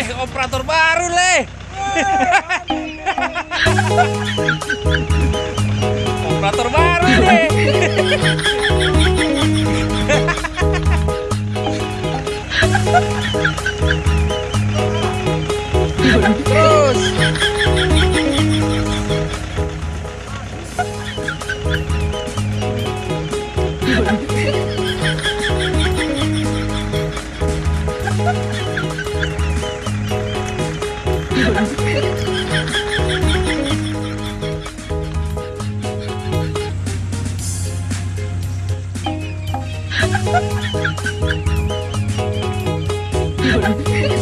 Wih, operator baru, Le. operator baru, Le. Terus. あっ。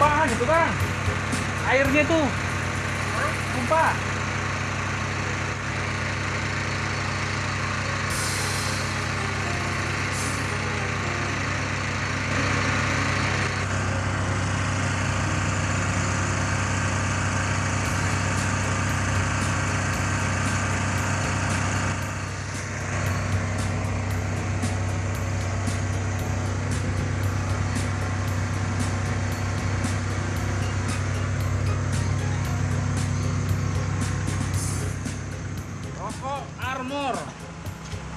Tumpah gitu bang. Airnya tuh. Tumpah. Armor.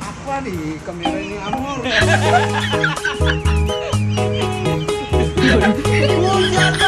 Apa nih kamera ini amor?